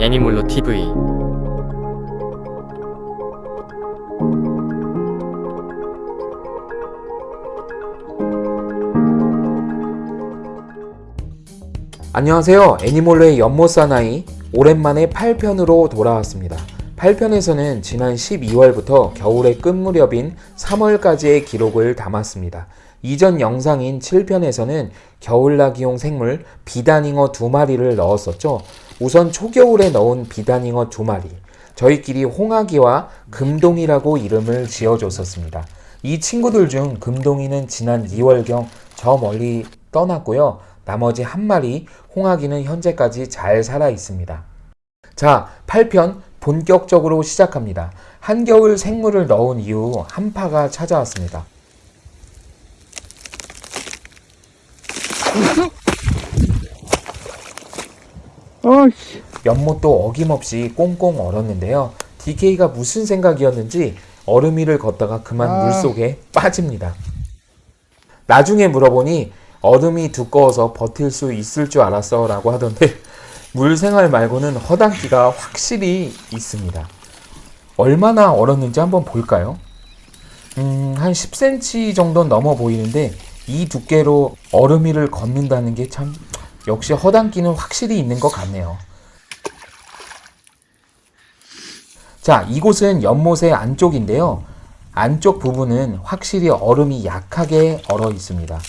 애니몰로 TV 안녕하세요. 애니몰로의 연못 사나이 오랜만에 8편으로 돌아왔습니다. 8편에서는 지난 12월부터 겨울의 끝 무렵인 3월까지의 기록을 담았습니다. 이전 영상인 7편에서는 겨울나기용 생물 비단잉어 두 마리를 넣었었죠. 우선 초겨울에 넣은 비단잉어 두 마리. 저희끼리 홍아기와 금동이라고 이름을 지어줬었습니다. 이 친구들 중 금동이는 지난 2월경 저 멀리 떠났고요. 나머지 한 마리 홍아기는 현재까지 잘 살아 있습니다. 자, 8편 본격적으로 시작합니다. 한겨울 생물을 넣은 이후 한파가 찾아왔습니다. 연못도 어김없이 꽁꽁 얼었는데요. DK가 무슨 생각이었는지 얼음 위를 걷다가 그만 아. 물속에 빠집니다. 나중에 물어보니 얼음이 두꺼워서 버틸 수 있을 줄 알았어 라고 하던데 물 생활 말고는 허당기가 확실히 있습니다. 얼마나 얼었는지 한번 볼까요? 음, 한 10cm 정도 넘어 보이는데 이 두께로 얼음 위를 걷는다는 게 참 역시 허당기는 확실히 있는 것 같네요. 자, 이곳은 연못의 안쪽인데요. 안쪽 부분은 확실히 얼음이 약하게 얼어 있습니다.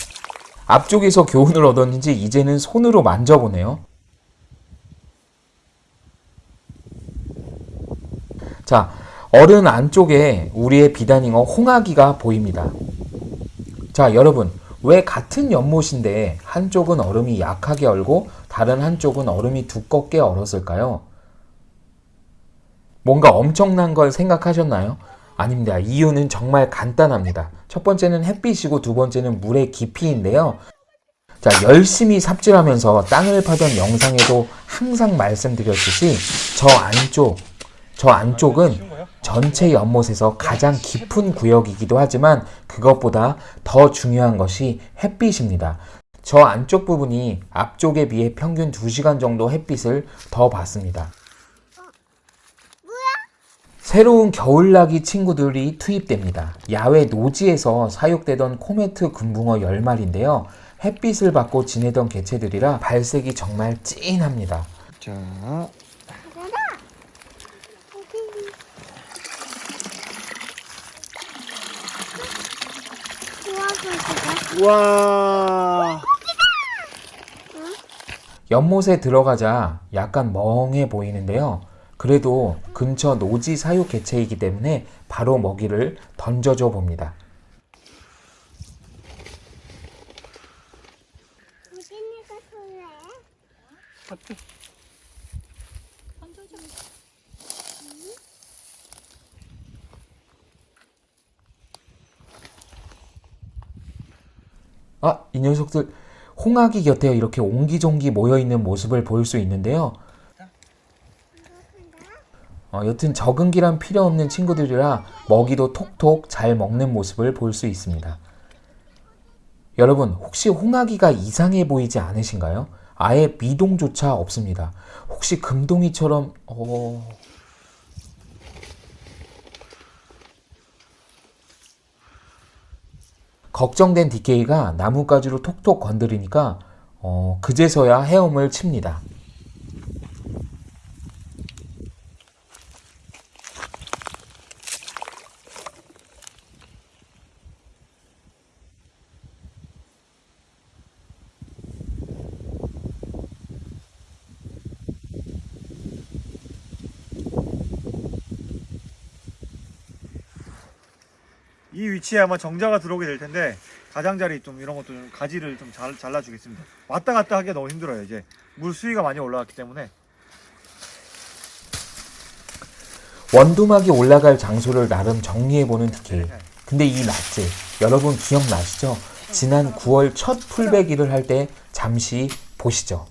앞쪽에서 교훈을 얻었는지 이제는 손으로 만져보네요. 자, 얼음 안쪽에 우리의 비단잉어 홍아기가 보입니다. 자, 여러분, 왜 같은 연못인데 한쪽은 얼음이 약하게 얼고 다른 한쪽은 얼음이 두껍게 얼었을까요? 뭔가 엄청난 걸 생각하셨나요? 아닙니다. 이유는 정말 간단합니다. 첫 번째는 햇빛이고 두 번째는 물의 깊이인데요. 자, 열심히 삽질하면서 땅을 파던 영상에도 항상 말씀드렸듯이 저 안쪽, 저 안쪽은 전체 연못에서 가장 깊은 구역이기도 하지만 그것보다 더 중요한 것이 햇빛입니다. 저 안쪽 부분이 앞쪽에 비해 평균 2시간 정도 햇빛을 더 받습니다. 새로운 겨울나기 친구들이 투입됩니다. 야외 노지에서 사육되던 코메트 금붕어 10마리인데요. 햇빛을 받고 지내던 개체들이라 발색이 정말 찐합니다. 자. 와. 연못에 들어가자 약간 멍해 보이는데요. 그래도 근처 노지 사육 개체이기 때문에 바로 먹이를 던져줘 봅니다. 우진이가 설레. 아, 이 녀석들 홍아기 곁에 이렇게 옹기종기 모여 있는 모습을 볼 수 있는데요. 어, 여튼 적응기란 필요 없는 친구들이라 먹이도 톡톡 잘 먹는 모습을 볼 수 있습니다. 여러분, 혹시 홍아기가 이상해 보이지 않으신가요? 아예 미동조차 없습니다. 혹시 금동이처럼, 어... 걱정된 DK가 나뭇가지로 톡톡 건드리니까 어, 그제서야 헤엄을 칩니다. 이 위치에 아마 정자가 들어오게 될 텐데 가장자리 좀 이런 것도 좀 가지를 좀 잘, 잘라주겠습니다. 왔다 갔다 하기가 너무 힘들어요. 이제 물 수위가 많이 올라왔기 때문에 원두막이 올라갈 장소를 나름 정리해보는 DK. 근데 이 낫지 여러분 기억나시죠? 지난 9월 첫 풀베기를 할 때 잠시 보시죠.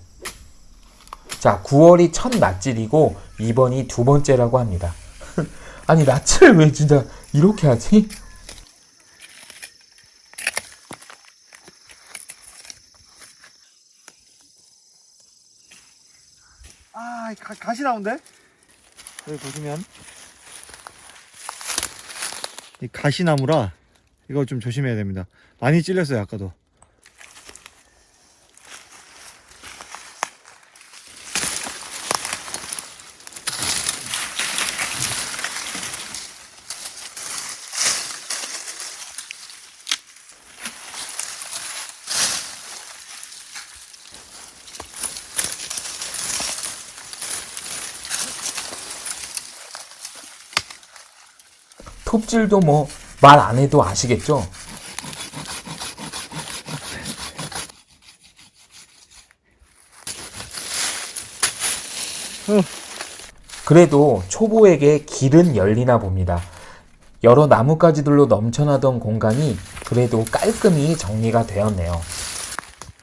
자, 9월이 첫 낫질이고 이번이 두 번째라고 합니다. 아니 낫을 왜 진짜 이렇게 하지? 아, 이 가, 가시 나온데? 여기 보시면 이 가시나무라 이거 좀 조심해야 됩니다. 많이 찔렸어요 아까도. 톱질도 뭐 말 안 해도 아시겠죠? 그래도 초보에게 길은 열리나 봅니다. 여러 나뭇가지들로 넘쳐나던 공간이 그래도 깔끔히 정리가 되었네요.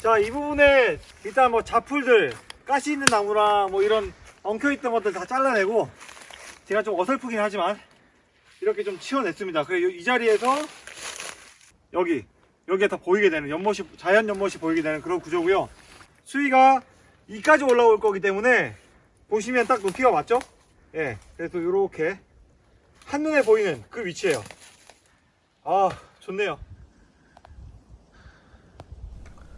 자, 이 부분에 일단 뭐 자풀들, 가시 있는 나무랑 뭐 이런 엉켜있던 것들 다 잘라내고 제가 좀 어설프긴 하지만 이렇게 좀 치워냈습니다. 그리고 이 자리에서 여기, 여기에 다 보이게 되는 연못이, 자연 연못이 보이게 되는 그런 구조고요. 수위가 이까지 올라올 거기 때문에 보시면 딱 높이가 맞죠? 예, 그래서 이렇게 한눈에 보이는 그 위치예요. 아, 좋네요.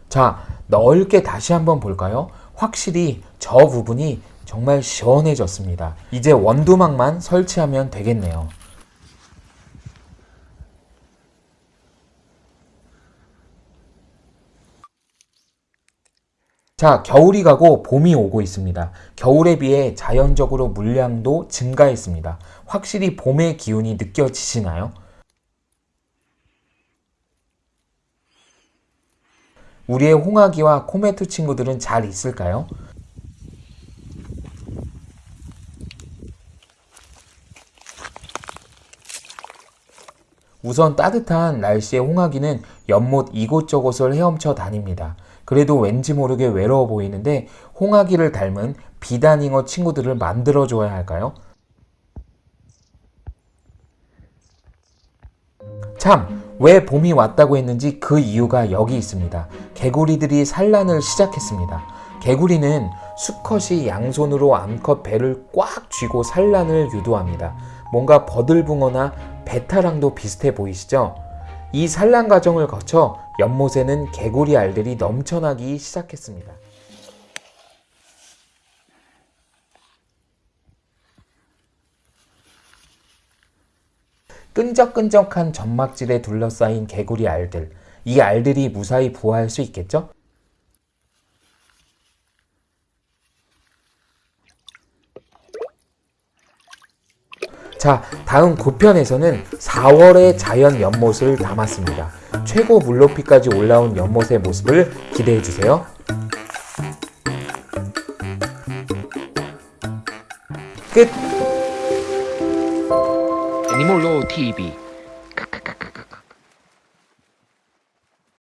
자, 넓게 다시 한번 볼까요? 확실히 저 부분이 정말 시원해졌습니다. 이제 원두막만 설치하면 되겠네요. 자, 겨울이 가고 봄이 오고 있습니다. 겨울에 비해 자연적으로 물량도 증가했습니다. 확실히 봄의 기운이 느껴지시나요? 우리의 홍아기와 코메투 친구들은 잘 있을까요? 우선 따뜻한 날씨의 홍아기는 연못 이곳저곳을 헤엄쳐 다닙니다. 그래도 왠지 모르게 외로워 보이는데 홍아기를 닮은 비단잉어 친구들을 만들어줘야 할까요? 참, 왜 봄이 왔다고 했는지 그 이유가 여기 있습니다. 개구리들이 산란을 시작했습니다. 개구리는 수컷이 양손으로 암컷 배를 꽉 쥐고 산란을 유도합니다. 뭔가 버들붕어나 베타랑도 비슷해 보이시죠? 이 산란 과정을 거쳐 연못에는 개구리 알들이 넘쳐나기 시작했습니다. 끈적끈적한 점막질에 둘러싸인 개구리 알들. 이 알들이 무사히 부화할 수 있겠죠? 자, 다음 9편에서는 4월의 자연 연못을 담았습니다. 최고 물높이까지 올라온 연못의 모습을 기대해 주세요. 끝! 애니몰로 TV